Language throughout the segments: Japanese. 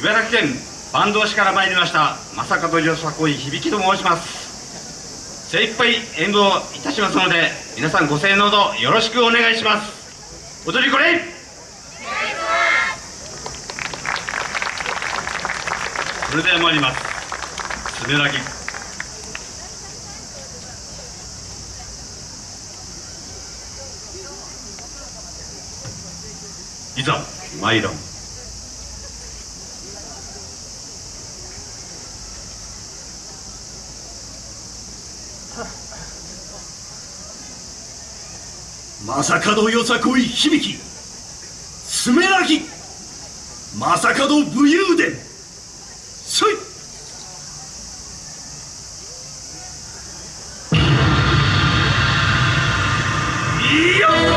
茨城県坂東市から参りました正門よさこい響と申します。精一杯演舞をいたしますので皆さんご声援のほどよろしくお願いします。踊りこれそれでは参ります。すべらぎいざ参らん。まさかのよさこい響き。爪らぎまさかの武勇伝。せい。いや。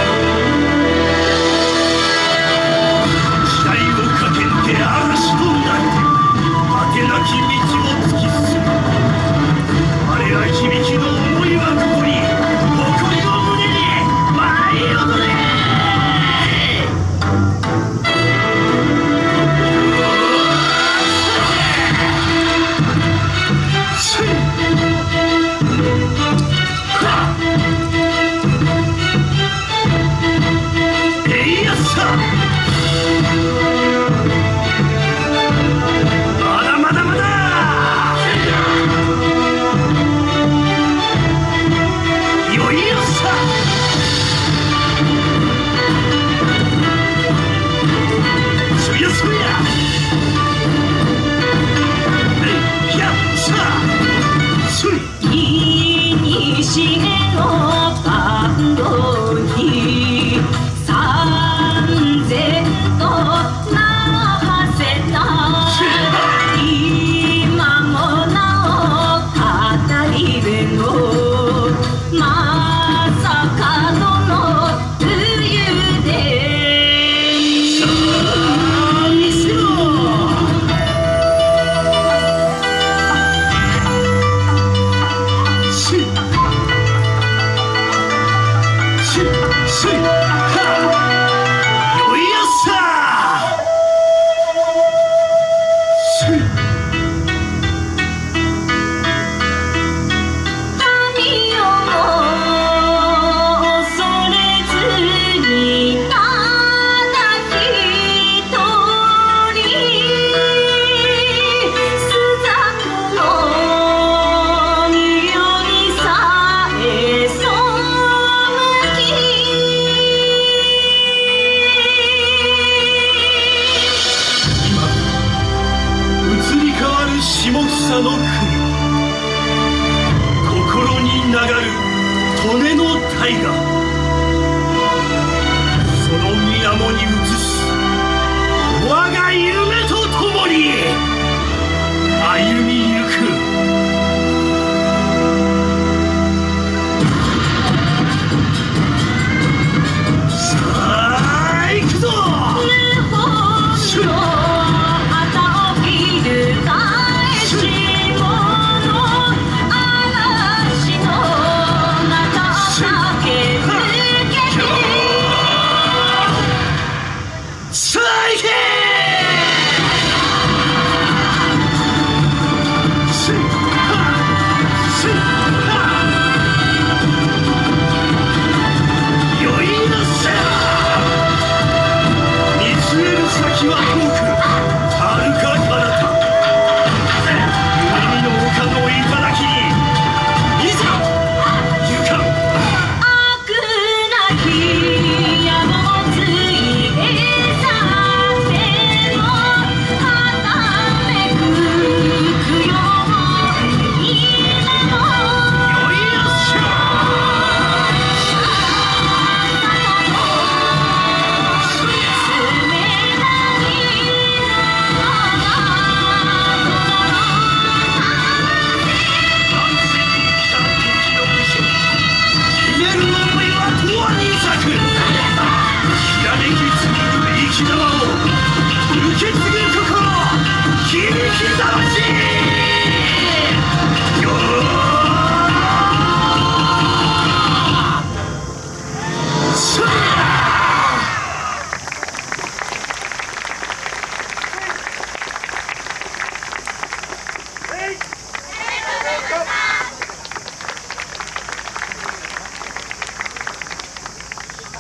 tiger.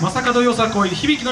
正門よさこい響きの皆